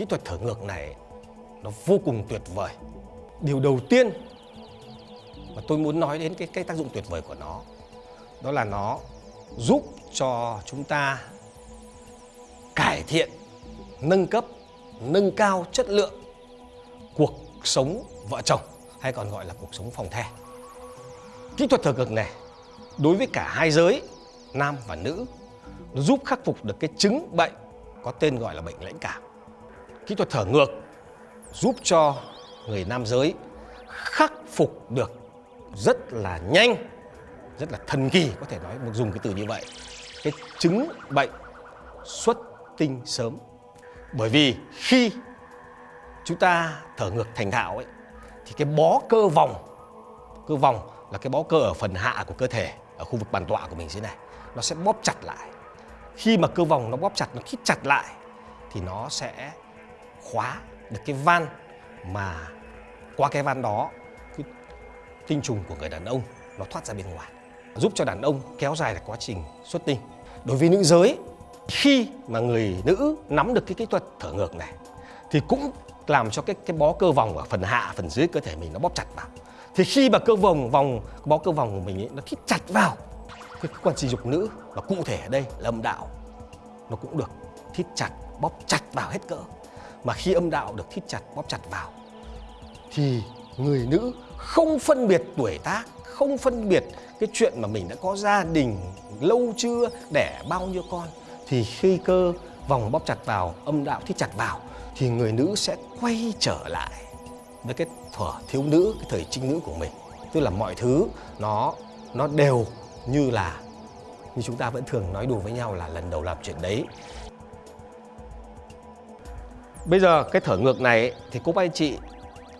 kỹ thuật thở ngược này nó vô cùng tuyệt vời. Điều đầu tiên mà tôi muốn nói đến cái, cái tác dụng tuyệt vời của nó đó là nó giúp cho chúng ta cải thiện, nâng cấp, nâng cao chất lượng cuộc sống vợ chồng hay còn gọi là cuộc sống phòng the. Kỹ thuật thở ngược này đối với cả hai giới nam và nữ nó giúp khắc phục được cái chứng bệnh có tên gọi là bệnh lãnh cảm. Kỹ thuật thở ngược giúp cho người nam giới khắc phục được rất là nhanh, rất là thần kỳ có thể nói dùng cái từ như vậy. Cái chứng bệnh xuất tinh sớm. Bởi vì khi chúng ta thở ngược thành thạo ấy thì cái bó cơ vòng cơ vòng là cái bó cơ ở phần hạ của cơ thể ở khu vực bàn tọa của mình thế này nó sẽ bóp chặt lại khi mà cơ vòng nó bóp chặt nó khít chặt lại thì nó sẽ khóa được cái van mà qua cái van đó cái tinh trùng của người đàn ông nó thoát ra bên ngoài giúp cho đàn ông kéo dài được quá trình xuất tinh. Đối với nữ giới khi mà người nữ nắm được cái kỹ thuật thở ngược này thì cũng làm cho cái cái bó cơ vòng ở phần hạ phần dưới cơ thể mình nó bóp chặt vào. Thì khi mà cơ vòng vòng bó cơ vòng của mình ấy, nó thít chặt vào cái quan sinh dục nữ và cụ thể ở đây là âm đạo nó cũng được thít chặt bóp chặt vào hết cỡ mà khi âm đạo được thít chặt, bóp chặt vào, thì người nữ không phân biệt tuổi tác, không phân biệt cái chuyện mà mình đã có gia đình lâu chưa, đẻ bao nhiêu con, thì khi cơ vòng bóp chặt vào, âm đạo thít chặt vào, thì người nữ sẽ quay trở lại với cái thuở thiếu nữ, cái thời trinh nữ của mình. Tức là mọi thứ nó nó đều như là, như chúng ta vẫn thường nói đùa với nhau là lần đầu làm chuyện đấy bây giờ cái thở ngược này thì cô bác anh chị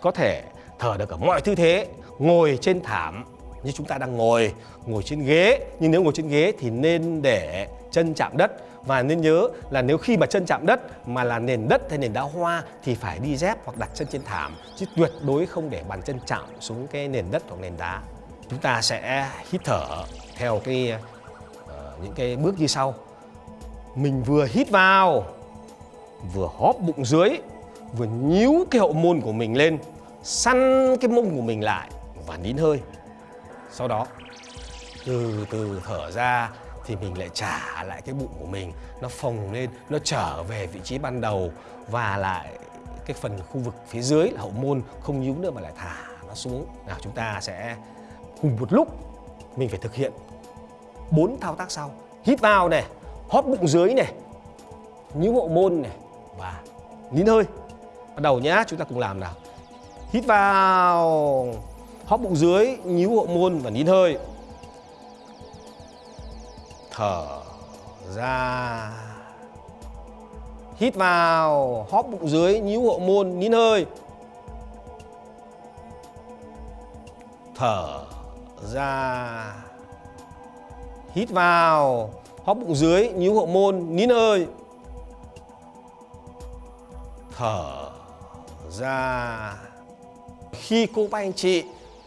có thể thở được ở mọi tư thế ngồi trên thảm như chúng ta đang ngồi ngồi trên ghế. Nhưng nếu ngồi trên ghế thì nên để chân chạm đất. Và nên nhớ là nếu khi mà chân chạm đất mà là nền đất hay nền đá hoa thì phải đi dép hoặc đặt chân trên thảm chứ tuyệt đối không để bàn chân chạm xuống cái nền đất hoặc nền đá. Chúng ta sẽ hít thở theo cái uh, những cái bước như sau. Mình vừa hít vào vừa hóp bụng dưới, vừa nhíu cái hậu môn của mình lên, săn cái mông của mình lại và nín hơi. Sau đó, từ từ thở ra thì mình lại trả lại cái bụng của mình. Nó phồng lên, nó trở về vị trí ban đầu và lại cái phần khu vực phía dưới là hậu môn không nhíu nữa mà lại thả nó xuống. Nào, chúng ta sẽ cùng một lúc mình phải thực hiện bốn thao tác sau. Hít vào này, hóp bụng dưới này, nhíu hậu môn này và nín hơi. Bắt đầu nhá chúng ta cùng làm nào. Hít vào hóp bụng dưới nhíu hậu môn và nín hơi. Thở ra. Hít vào hóp bụng dưới nhíu hậu môn nín hơi. Thở ra. Hít vào hóp bụng dưới nhíu hậu môn nín hơi thở ra. Khi cô bác anh chị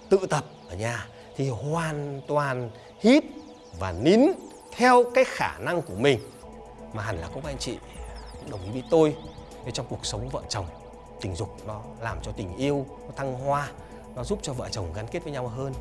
tự tập ở nhà thì hoàn toàn hít và nín theo cái khả năng của mình. Mà hẳn là các anh chị cũng đồng ý với tôi trong cuộc sống vợ chồng. Tình dục nó làm cho tình yêu nó thăng hoa, nó giúp cho vợ chồng gắn kết với nhau hơn.